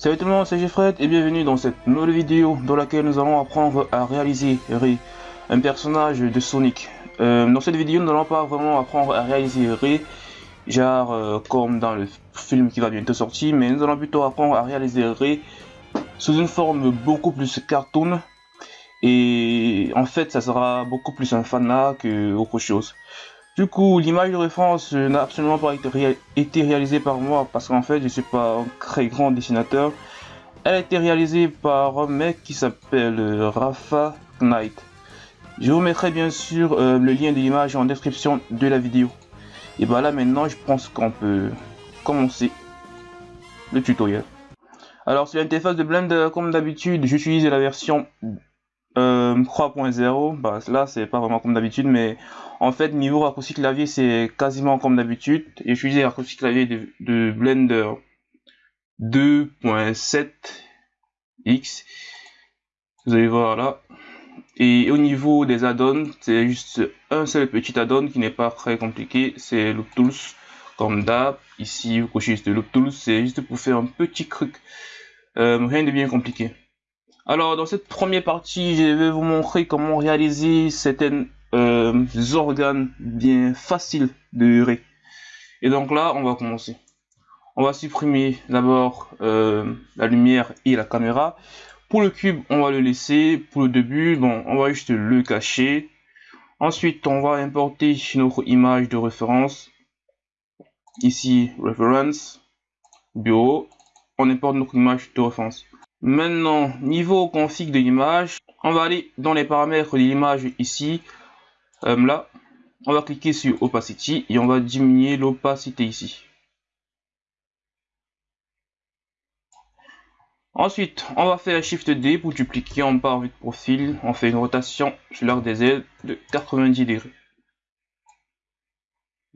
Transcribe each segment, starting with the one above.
Salut tout le monde, c'est Jeffred et bienvenue dans cette nouvelle vidéo dans laquelle nous allons apprendre à réaliser Ray, un personnage de Sonic. Euh, dans cette vidéo, nous n'allons pas vraiment apprendre à réaliser Ray, genre euh, comme dans le film qui va bientôt sortir, mais nous allons plutôt apprendre à réaliser Ray sous une forme beaucoup plus cartoon. Et en fait, ça sera beaucoup plus un fanat que autre chose. Du coup, l'image de référence n'a absolument pas été, réalisée par moi parce qu'en fait, je suis pas un très grand dessinateur. Elle a été réalisée par un mec qui s'appelle euh, Rafa Knight. Je vous mettrai bien sûr euh, le lien de l'image en description de la vidéo. Et bah là maintenant, je pense qu'on peut commencer le tutoriel. Alors sur l'interface de Blender, comme d'habitude, j'utilise la version 3.0, euh, bah, là c'est pas vraiment comme d'habitude, mais en fait niveau raccourci clavier c'est quasiment comme d'habitude. Et j'utilise le raccourci clavier de, Blender 2.7x. Vous allez voir là. Et au niveau des add-ons, c'est juste un seul petit add-on qui n'est pas très compliqué, c'est Loop Tools comme d'hab. Ici, vous cochez juste Loop Tools, c'est juste pour faire un petit truc, euh, rien de bien compliqué. Alors dans cette première partie, je vais vous montrer comment réaliser certains euh, organes bien faciles de ré. Et donc là, on va commencer. On va supprimer d'abord euh, la lumière et la caméra. Pour le cube, on va le laisser. Pour le début, on va juste le cacher. Ensuite, on va importer notre image de référence. Ici, reference, bureau. On importe notre image de référence. Maintenant, niveau config de l'image, on va aller dans les paramètres de l'image ici. Euh, là, on va cliquer sur opacity et on va diminuer l'opacité ici. Ensuite, on va faire Shift D pour dupliquer en barre vue de profil. On fait une rotation sur l'arc des ailes de 90 degrés.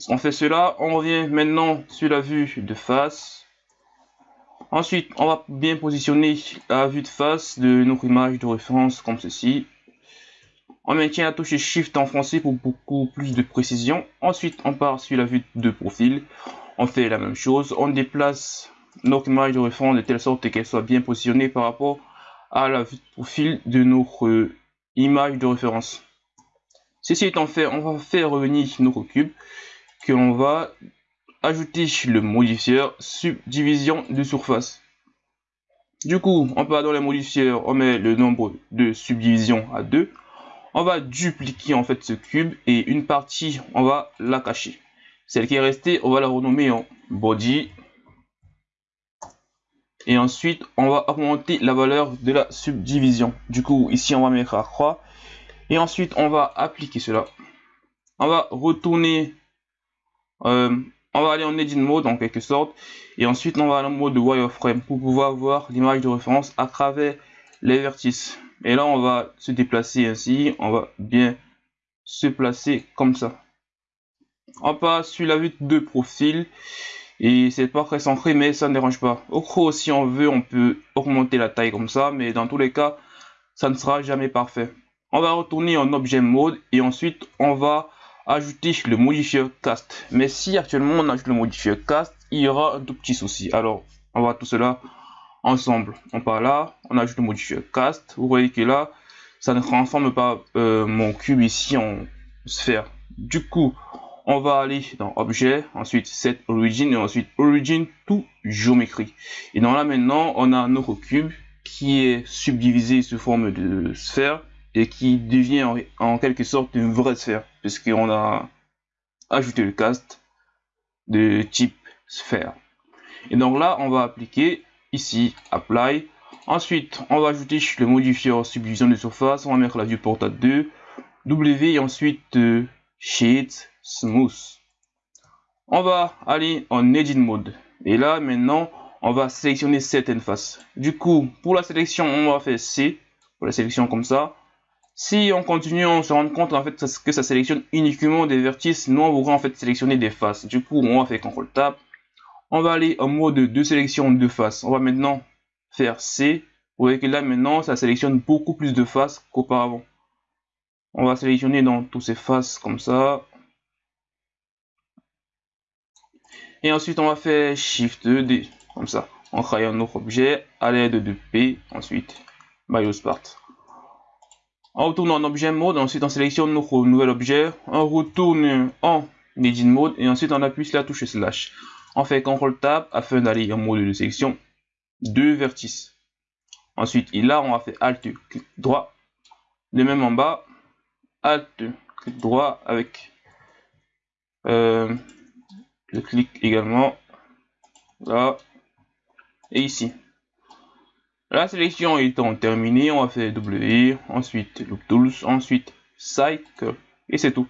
On fait cela, on revient maintenant sur la vue de face. Ensuite, on va bien positionner la vue de face de notre image de référence comme ceci. On maintient la touche Shift en français pour beaucoup plus de précision. Ensuite, on part sur la vue de profil. On fait la même chose. On déplace notre image de référence de telle sorte qu'elle soit bien positionnée par rapport à la vue de profil de notre image de référence. Ceci étant fait, on va faire revenir notre cube que l'on va ajouter le modifieur subdivision de surface. Du coup, on part dans les modifieurs, on met le nombre de subdivisions à 2. On va dupliquer en fait ce cube et une partie, on va la cacher. Celle qui est restée, on va la renommer en body. Et ensuite, on va augmenter la valeur de la subdivision. Du coup, ici, on va mettre à croix. Et ensuite, on va appliquer cela. On va retourner euh, on va aller en edit mode en quelque sorte. Et ensuite on va aller en mode wireframe pour pouvoir voir l'image de référence à travers les vertices. Et là on va se déplacer ainsi. On va bien se placer comme ça. On passe sur la vue de profil. Et c'est pas très centré mais ça ne dérange pas. Au gros si on veut on peut augmenter la taille comme ça. Mais dans tous les cas ça ne sera jamais parfait. On va retourner en objet mode. Et ensuite on va ajouter le modifier cast. Mais si actuellement on ajoute le modifier cast, il y aura un tout petit souci. Alors, on va tout cela ensemble. On part là, on ajoute le modifier cast. Vous voyez que là, ça ne transforme pas euh, mon cube ici en sphère. Du coup, on va aller dans objet, ensuite set origin et ensuite origin to géométrie. Et dans là maintenant, on a notre cube qui est subdivisé sous forme de sphère et qui devient en, quelque sorte une vraie sphère, puisqu'on a ajouté le cast de type sphère. Et donc là, on va appliquer ici apply. Ensuite, on va ajouter le modifier subdivision de surface. On va mettre la vue à 2, W et ensuite euh, Smooth. On va aller en Edit Mode. Et là, maintenant, on va sélectionner certaines faces. Du coup, pour la sélection, on va faire C. Pour la sélection comme ça. Si on continue, on se rend compte en fait que ça sélectionne uniquement des vertices. Nous, on voudrait en fait sélectionner des faces. Du coup, on va faire CTRL Tab. On va aller en mode de sélection de faces. On va maintenant faire C. Vous voyez que là, maintenant, ça sélectionne beaucoup plus de faces qu'auparavant. On va sélectionner dans tous ces faces comme ça. Et ensuite, on va faire Shift D, comme ça. on crée un autre objet à l'aide de P, ensuite BioSpart. On retourne en objet mode, ensuite on sélectionne notre nouvel objet, on retourne en edit mode et ensuite on appuie sur la touche slash. On fait CTRL Tab afin d'aller en mode de sélection deux vertices. Ensuite, là, on va faire Alt, clic droit. De même en bas, Alt, clic droit avec euh, le clic également là et ici. La sélection étant terminée, on va faire W, ensuite Loop Tools, ensuite Cycle, et c'est tout.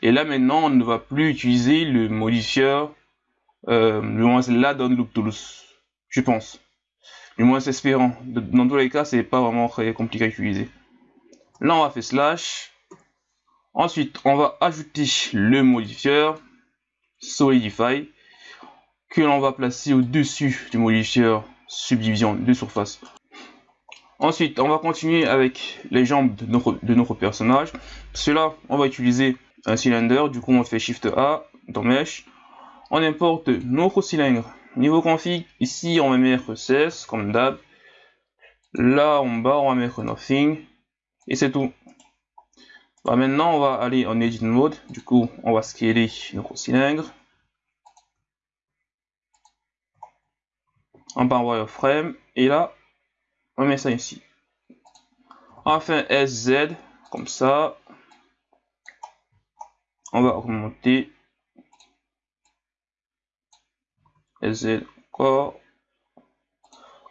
Et là maintenant, on ne va plus utiliser le modifieur, euh, le moins là dans Loop Tools, je pense. Du moins espérant. Dans tous les cas, c'est pas vraiment très compliqué à utiliser. Là, on va faire slash. Ensuite, on va ajouter le modifieur Solidify que l'on va placer au-dessus du modifieur subdivision de surface. Ensuite, on va continuer avec les jambes de notre, de notre personnage. Cela, on va utiliser un cylindre. Du coup, on fait Shift A dans Mesh. On importe notre cylindre. Niveau config, ici, on va mettre 16 comme d'hab. Là, en bas, on va mettre Nothing. Et c'est tout. Bah, maintenant, on va aller en Edit Mode. Du coup, on va scaler notre cylindre. On part wireframe. Et là, on met ça ici. Enfin, SZ, comme ça. On va augmenter. SZ encore.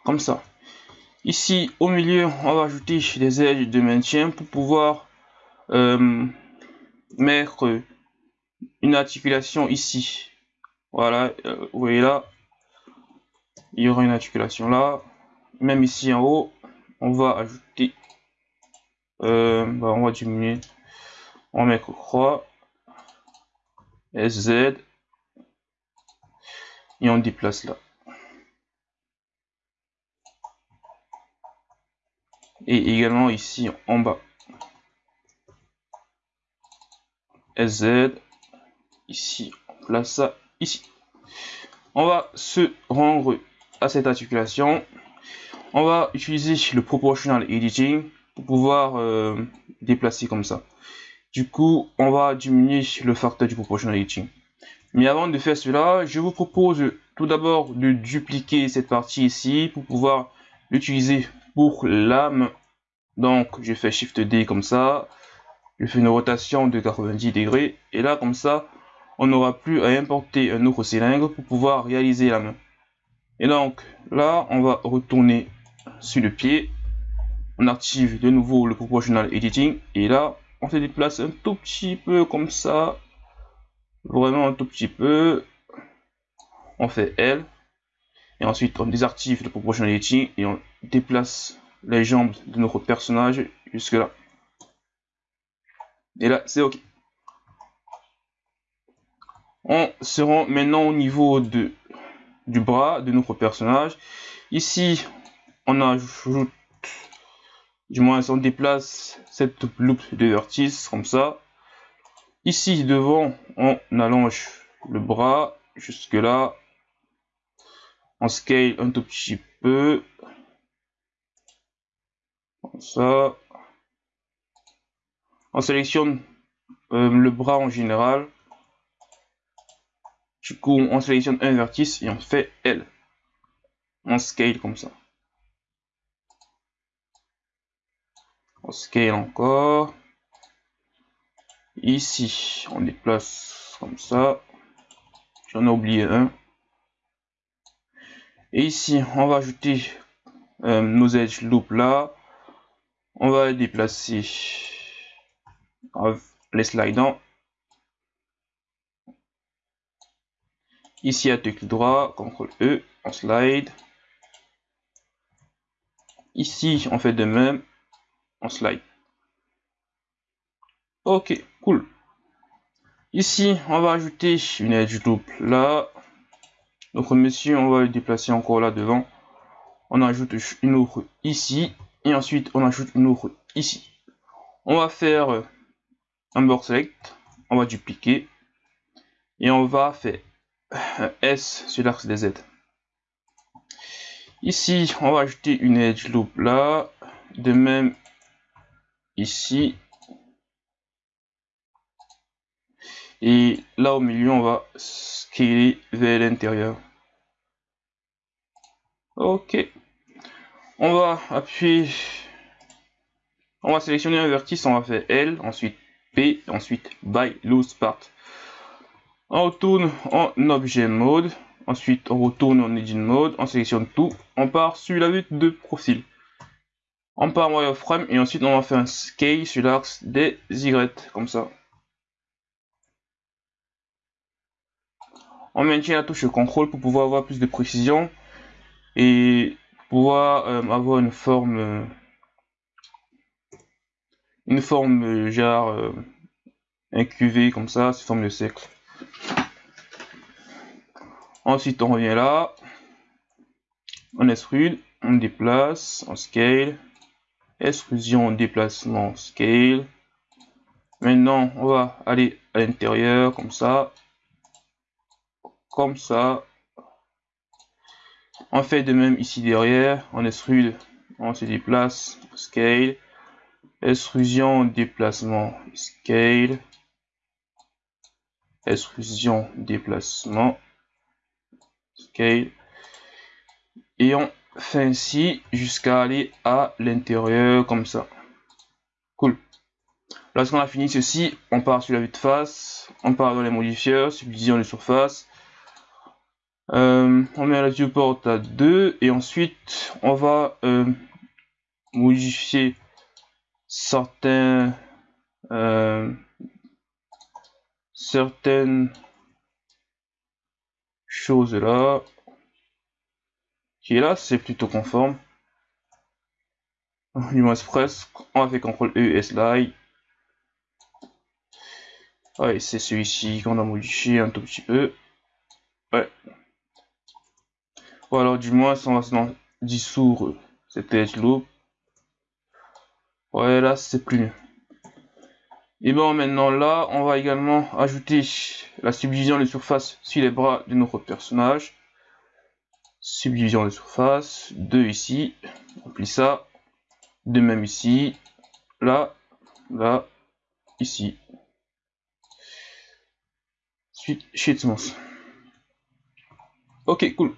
Comme ça. Ici, au milieu, on va ajouter des edges de maintien pour pouvoir euh, mettre une articulation ici. Voilà, euh, vous voyez là, il y aura une articulation là même ici en haut, on va ajouter, euh, bah, on va diminuer, on mettre croix, SZ, et on déplace là. Et également ici en bas. SZ, ici, on place ça ici. On va se rendre à cette articulation on va utiliser le proportional editing pour pouvoir euh, déplacer comme ça. Du coup, on va diminuer le facteur du proportional editing. Mais avant de faire cela, je vous propose tout d'abord de dupliquer cette partie ici pour pouvoir l'utiliser pour l'âme. Donc, je fais Shift D comme ça. Je fais une rotation de 90 degrés. Et là, comme ça, on n'aura plus à importer un autre cylindre pour pouvoir réaliser main. Et donc, là, on va retourner sur le pied. On active de nouveau le proportional editing. Et là, on se déplace un tout petit peu comme ça. Vraiment un tout petit peu. On fait L. Et ensuite, on désactive le proportional editing et on déplace les jambes de notre personnage jusque là. Et là, c'est OK. On se rend maintenant au niveau de, du bras de notre personnage. Ici, on ajoute, du moins on déplace cette loupe de vertice comme ça. Ici devant, on allonge le bras jusque là. On scale un tout petit peu. Comme ça. On sélectionne euh, le bras en général. Du coup, on sélectionne un vertice et on fait L. On scale comme ça. Scale encore. Ici, on déplace comme ça. J'en ai oublié un. Et ici, on va ajouter euh, nos edge loop là. On va déplacer les slidants. Ici, à clic droit, CTRL E, on slide. Ici, on fait de même slide. Ok, cool. Ici, on va ajouter une edge loop là. Donc, monsieur, on va le déplacer encore là devant. On ajoute une autre ici. Et ensuite, on ajoute une autre ici. On va faire un board select. On va dupliquer. Et on va faire un S sur l'axe des Z. Ici, on va ajouter une edge loop là. De même, ici. Et là au milieu, on va scaler vers l'intérieur. Ok. On va appuyer. On va sélectionner un vertice, on va faire L, ensuite P, ensuite by loose part. On retourne en objet mode, ensuite on retourne en engine mode, on sélectionne tout, on part sur la vue de profil. On part en wireframe et ensuite on va faire un scale sur l'axe des Y, comme ça. On maintient la touche CTRL pour pouvoir avoir plus de précision et pouvoir euh, avoir une forme euh, une forme euh, genre un QV comme ça sous forme de cercle. Ensuite on revient là. On extrude on déplace on scale extrusion déplacement scale. Maintenant on va aller à l'intérieur comme ça. Comme ça. On fait de même ici derrière, on extrude, on se déplace, scale, extrusion, déplacement, scale, extrusion, déplacement, scale, et on fait ainsi jusqu'à aller à l'intérieur comme ça. Cool. Lorsqu'on a fini ceci, on part sur la vue de face, on part dans les modifieurs, subdivision de surface, euh, on met la viewport à 2 et ensuite on va euh, modifier certains euh, certaines choses là qui est là c'est plutôt conforme du moins presque on faire CTRL E slide ouais c'est celui-ci qu'on a modifié un tout petit peu ouais ou alors du moins on va dissoudre cette edge loop. Ouais là c'est plus. Et bon maintenant là on va également ajouter la subdivision de surface sur les bras de notre personnage. Subdivision de surface, 2 ici, on plie ça, de même ici, là, là, ici. Suite Shitmans. Ok, cool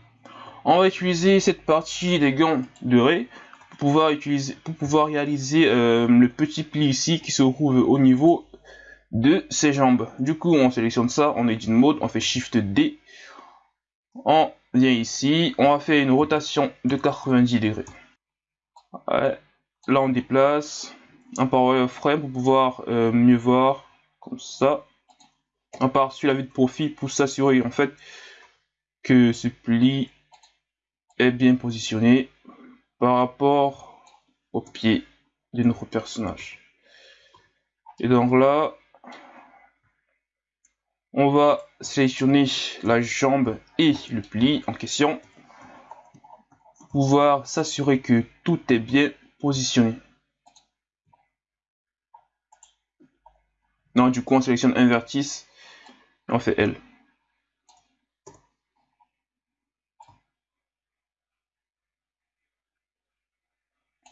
on va utiliser cette partie des gants de Ray pour pouvoir, utiliser, pour pouvoir réaliser euh, le petit pli ici qui se trouve au niveau de ses jambes. Du coup, on sélectionne ça, on edit mode, on fait Shift D, on vient ici, on va faire une rotation de 90 degrés. là, on déplace, un power frame pour pouvoir euh, mieux voir, comme ça. On part sur la vue de profil pour s'assurer en fait que ce pli est bien positionné par rapport au pied de notre personnage. Et donc là, on va sélectionner la jambe et le pli en question pouvoir s'assurer que tout est bien positionné. Donc du coup on sélectionne un vertice et on fait L.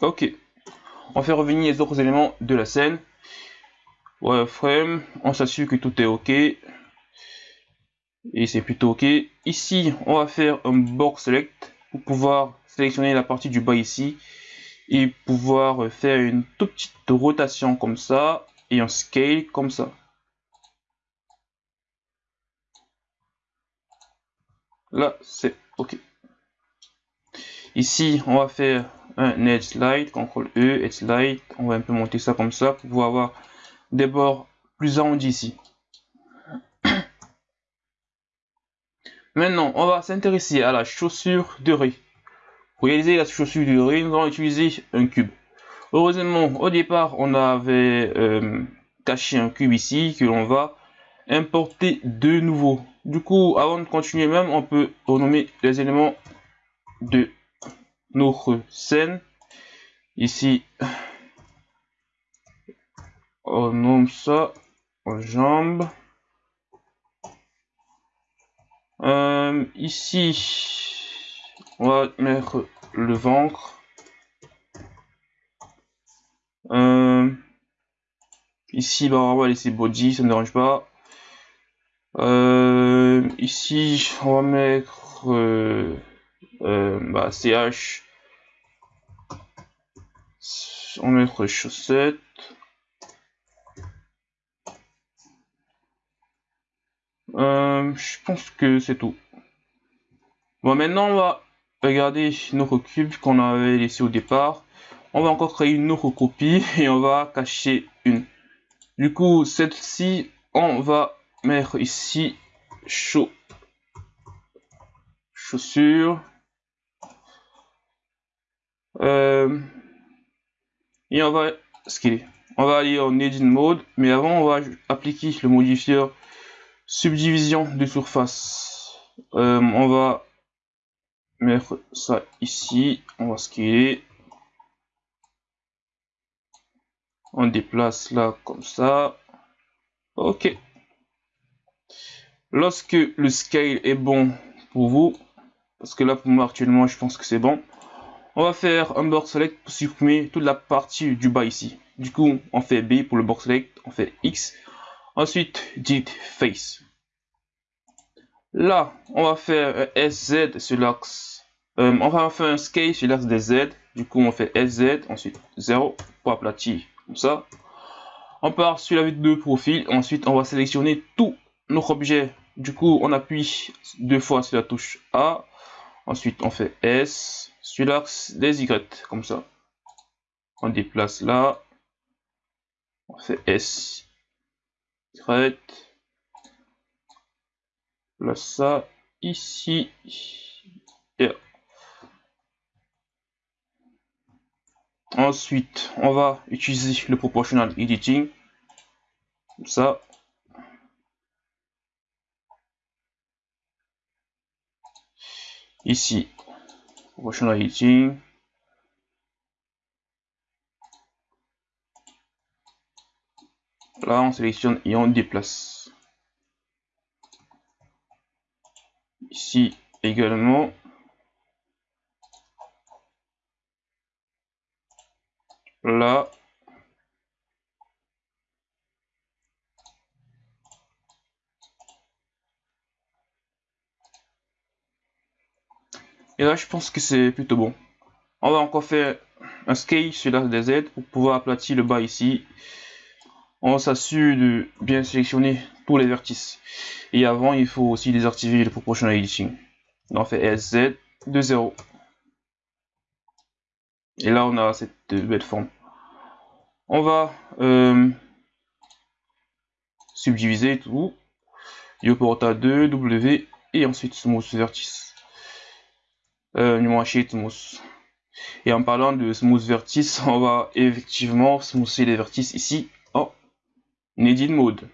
Ok. On fait revenir les autres éléments de la scène. Wireframe, on s'assure que tout est ok. Et c'est plutôt ok. Ici, on va faire un box select pour pouvoir sélectionner la partie du bas ici. Et pouvoir faire une toute petite rotation comme ça. Et un scale comme ça. Là, c'est ok. Ici, on va faire un edge slide, CTRL E, edge slide. On va un peu monter ça comme ça pour pouvoir avoir des bords plus arrondis ici. Maintenant, on va s'intéresser à la chaussure de riz. Pour réaliser la chaussure de riz, nous allons utiliser un cube. Heureusement, au départ, on avait euh, caché un cube ici que l'on va importer de nouveau. Du coup, avant de continuer même, on peut renommer les éléments de notre scène. Ici, on nomme ça en jambes. Euh, ici, on va mettre le ventre. Euh, ici, bah, on va laisser body, ça ne dérange pas. Euh, ici, on va mettre bah, CH. On va mettre chaussettes. Je pense que c'est tout. Bon, maintenant, on va regarder notre cube qu'on avait laissé au départ. On va encore créer une autre copie et on va cacher une. Du coup, celle-ci, on va mettre ici chaud chaussures. Euh, et on va scaler. On va aller en edit mode, mais avant on va appliquer le modifieur subdivision de surface. Euh, on va mettre ça ici, on va scaler. On déplace là comme ça. Ok. Lorsque le scale est bon pour vous, parce que là pour moi actuellement je pense que c'est bon, on va faire un board select pour supprimer toute la partie du bas ici. Du coup on fait B pour le board select, on fait X. Ensuite dit face. Là, on va faire un SZ sur l'axe. Euh, on va faire un scale sur l'axe des Z. Du coup, on fait SZ, ensuite 0 pour aplatir, comme ça. On part sur la vue de profil. Ensuite, on va sélectionner tout notre objet. Du coup, on appuie deux fois sur la touche A. Ensuite, on fait S sur l'axe des Y, comme ça. On déplace là. On fait S, Place ça ici. Et ensuite on va utiliser le proportional editing. Comme ça. Ici proportional editing là on sélectionne et on déplace. Ici également. Là. Et là je pense que c'est plutôt bon. On va encore faire un scale sur la des Z pour pouvoir aplatir le bas ici on s'assure de bien sélectionner tous les vertices. Et avant, il faut aussi désactiver le proportional editing. On fait SZ de 0. Et là, on a cette belle forme. On va euh, subdiviser tout. Yoporta 2, W, et ensuite smooth vertice. Euh, smooth. Et en parlant de smooth vertice, on va effectivement smoother les vertices ici Edit Mode.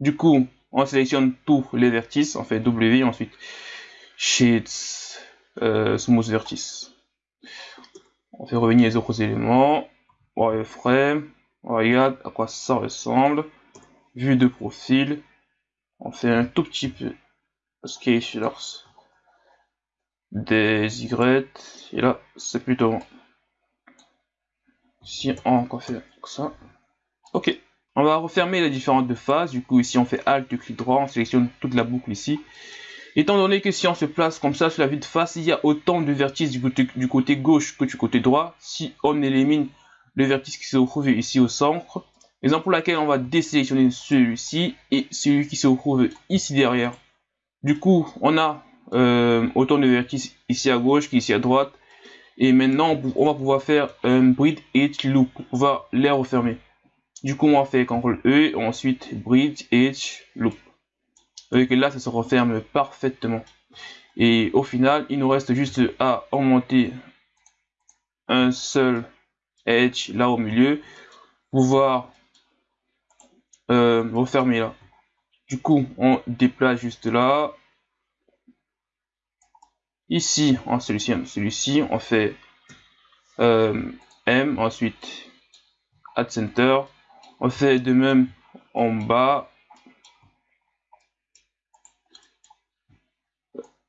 Du coup, on sélectionne tous les vertices, on fait W, ensuite Sheets, euh, Smooth Vertice. On fait revenir les autres éléments, wireframe, on regarde à quoi ça ressemble, vue de profil, on fait un tout petit peu scalers des Y, et là c'est plutôt bon. Si on fait ça, ok. On va refermer les différentes phases. Du coup, ici, on fait Alt, clic droit, on sélectionne toute la boucle ici. Étant donné que si on se place comme ça sur la vue de face, il y a autant de vertices du côté, gauche que du côté droit. Si on élimine le vertice qui se retrouve ici au centre, raison pour laquelle on va désélectionner celui-ci et celui qui se retrouve ici derrière. Du coup, on a euh, autant de vertices ici à gauche qu'ici à droite. Et maintenant, on va pouvoir faire un bridge et loop pour pouvoir les refermer. Du coup, on fait CTRL E, ensuite Bridge, Edge, Loop. Vous que là, ça se referme parfaitement. Et au final, il nous reste juste à augmenter un seul Edge là au milieu, pouvoir euh, refermer là. Du coup, on déplace juste là. Ici, en celui-ci, celui-ci, on fait euh, M, ensuite Add Center, on fait de même en bas.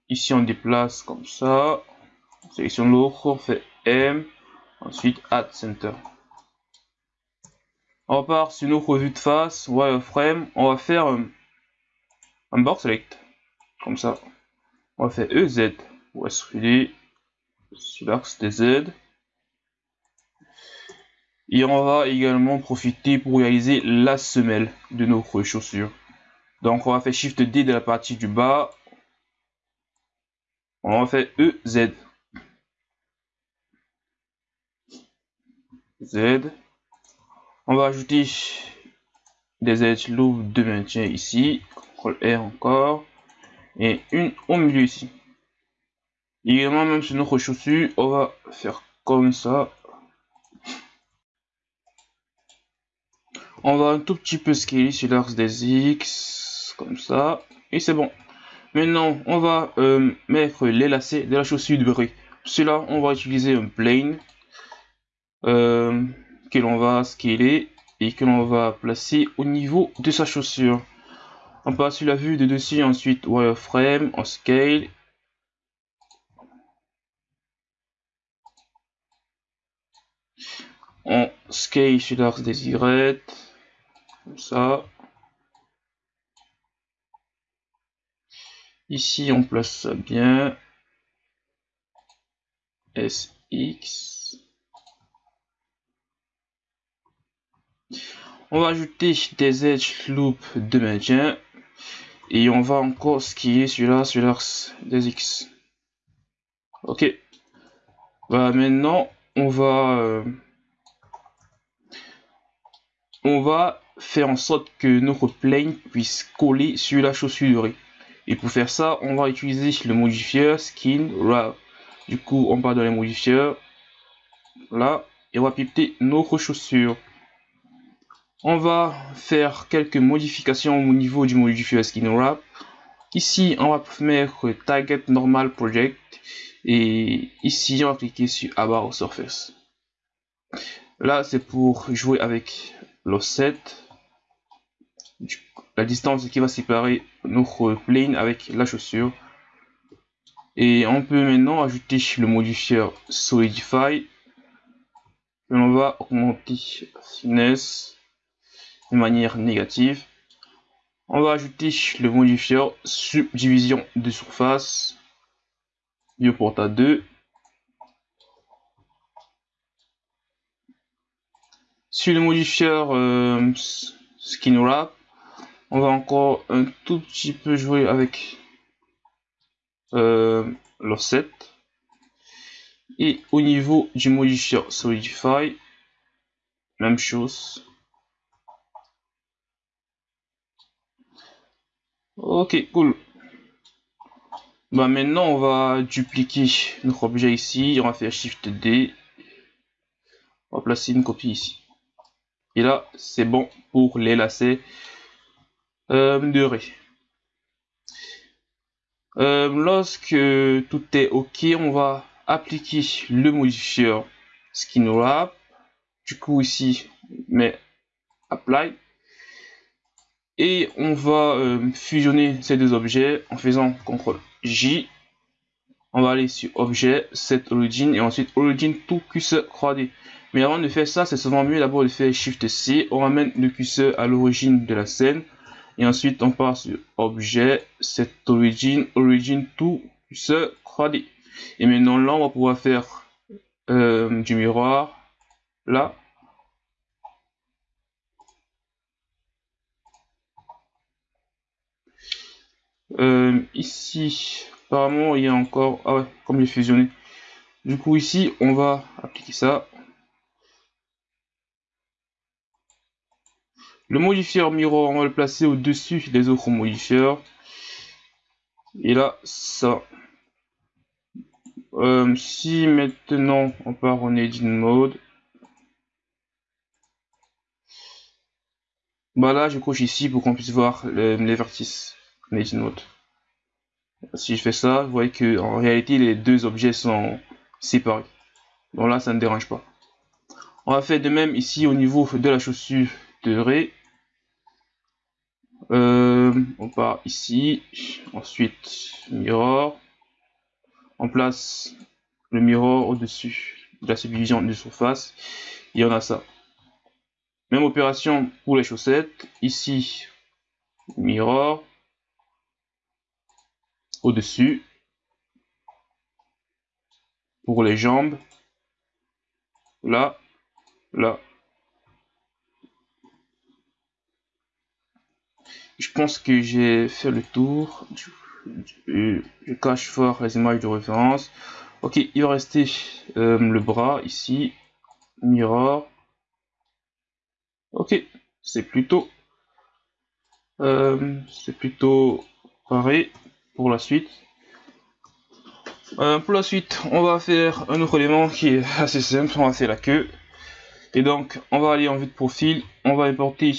Ici, on déplace comme ça. sélectionne l'autre, on fait M, ensuite Add Center. On repart sur notre vue de face, wireframe, on va faire un, box select, comme ça. On va faire EZ, West sur l'axe des Z. Et on va également profiter pour réaliser la semelle de notre chaussure. Donc on va faire Shift D de la partie du bas. On va faire EZ. Z. On va ajouter des edge loops de maintien ici. CTRL R encore. Et une au milieu ici. Également, même sur notre chaussure, on va faire comme ça. On va un tout petit peu scaler sur l'axe des X, comme ça, et c'est bon. Maintenant, on va euh, mettre les lacets de la chaussure de bruit. Cela, on va utiliser un plane euh, que l'on va scaler et que l'on va placer au niveau de sa chaussure. On passe sur la vue de dessus, ensuite wireframe, on scale on scale sur l'axe des Y, comme ça. Ici, on place ça bien. SX. On va ajouter des edge loop de maintien. Et on va encore skier celui-là sur l'axe des X. Ok. Bah, maintenant, on va... Euh, on va faire en sorte que notre plane puisse coller sur la chaussure. Et pour faire ça, on va utiliser le modifier skin wrap. Du coup, on part dans les modifieurs. Là, et on va pipeter notre chaussure. On va faire quelques modifications au niveau du modifier skin wrap. Ici, on va mettre target normal project. Et ici, on va cliquer sur about surface. Là, c'est pour jouer avec l'offset, la distance qui va séparer notre plane avec la chaussure. Et on peut maintenant ajouter le modifier Solidify. Et on va augmenter finesse de manière négative. On va ajouter le modifier subdivision de surface. Viewport à 2 Sur le modifieur euh, Skin Wrap, on va encore un tout petit peu jouer avec euh, l'offset. Et au niveau du modifieur Solidify, même chose. Ok, cool. Bah maintenant on va dupliquer notre objet ici, on va faire Shift D. On va placer une copie ici. Et là, c'est bon pour les lacets euh. Euh, lorsque tout est OK, on va appliquer le modifier Skin Wrap. Du coup, ici, mais Apply. Et on va euh, fusionner ces deux objets en faisant CTRL J. On va aller sur Objet, Set Origin et ensuite Origin to Cursor 3D. Mais avant de faire ça, c'est souvent mieux d'abord de faire Shift C. On ramène le curseur à l'origine de la scène. Et ensuite, on passe sur Objet, Set Origin, Origin to Cursor 3D. Et maintenant, là, on va pouvoir faire euh, du miroir. Là. Euh, ici, apparemment, il y a encore... Ah ouais, comme est fusionné. Du coup, ici, on va appliquer ça. Le modifier mirror, on va le placer au-dessus des autres modifieurs. Et là, ça. Euh, si maintenant on part en edit mode. Bah là, je coche ici pour qu'on puisse voir les vertices. Si je fais ça, vous voyez que en réalité les deux objets sont séparés. Donc là, ça ne dérange pas. On va faire de même ici au niveau de la chaussure Euh, on part ici, ensuite mirror, on place le mirror au-dessus de la subdivision de surface. Il y en a ça. Même opération pour les chaussettes. Ici, mirror au-dessus. Pour les jambes. Là, là. Je pense que j'ai fait le tour. Je cache fort les images de référence. Ok, il va rester euh, le bras ici. Mirror. Ok, c'est plutôt... Euh, c'est plutôt pareil pour la suite. Euh, pour la suite, on va faire un autre élément qui est assez simple. On va faire la queue. Et donc, on va aller en vue de profil. On va importer...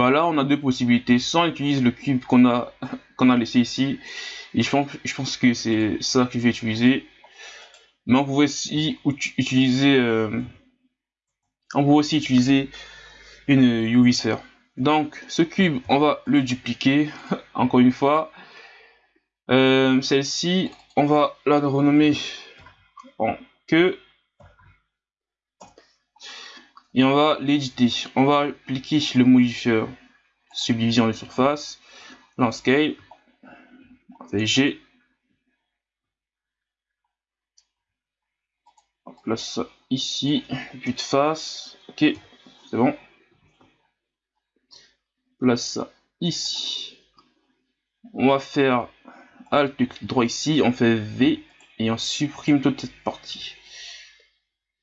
voilà, on a deux possibilités. Soit on utilise le cube qu'on a qu'on a laissé ici. Et je pense, je pense que c'est ça que je vais utiliser. Mais on pouvait aussi utiliser... Euh, on peut aussi utiliser une UV sphère. Donc, ce cube, on va le dupliquer, encore une fois. Euh, celle-ci, on va la renommer en queue. Et on va l'éditer. On va appliquer le modifieur subdivision de surface, landscape, G. On place ça ici, puis de face. Ok, c'est bon place ça ici. On va faire Alt droit ici, on fait V et on supprime toute cette partie.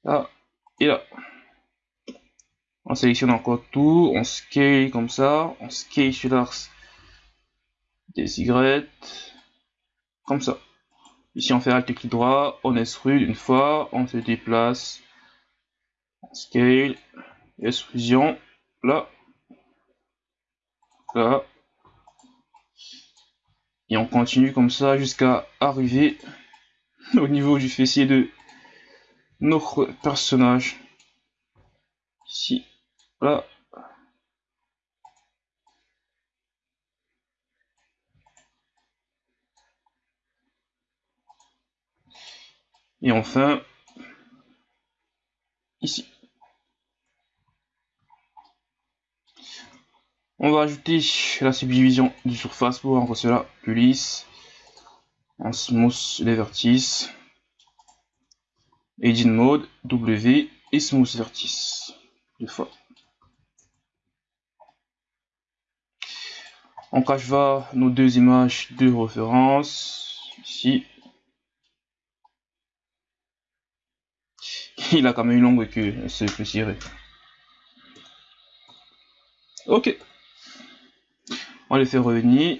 Là et là. On sélectionne encore tout, on scale comme ça, on scale sur l'axe des Y, comme ça. Ici on fait Alt clic droit, on extrude une fois, on se déplace, on scale, extrusion, là, et on continue comme ça jusqu'à arriver au niveau du fessier de notre personnage. Là. Et enfin, ici. On va ajouter la subdivision du surface pour rendre cela plus lisse. En smooth les vertices. Edit mode, W et smooth vertice. Deux fois. On cache va nos deux images de référence. Ici. Il a quand même une longue queue, c'est plus serré. Ok. On les fait revenir.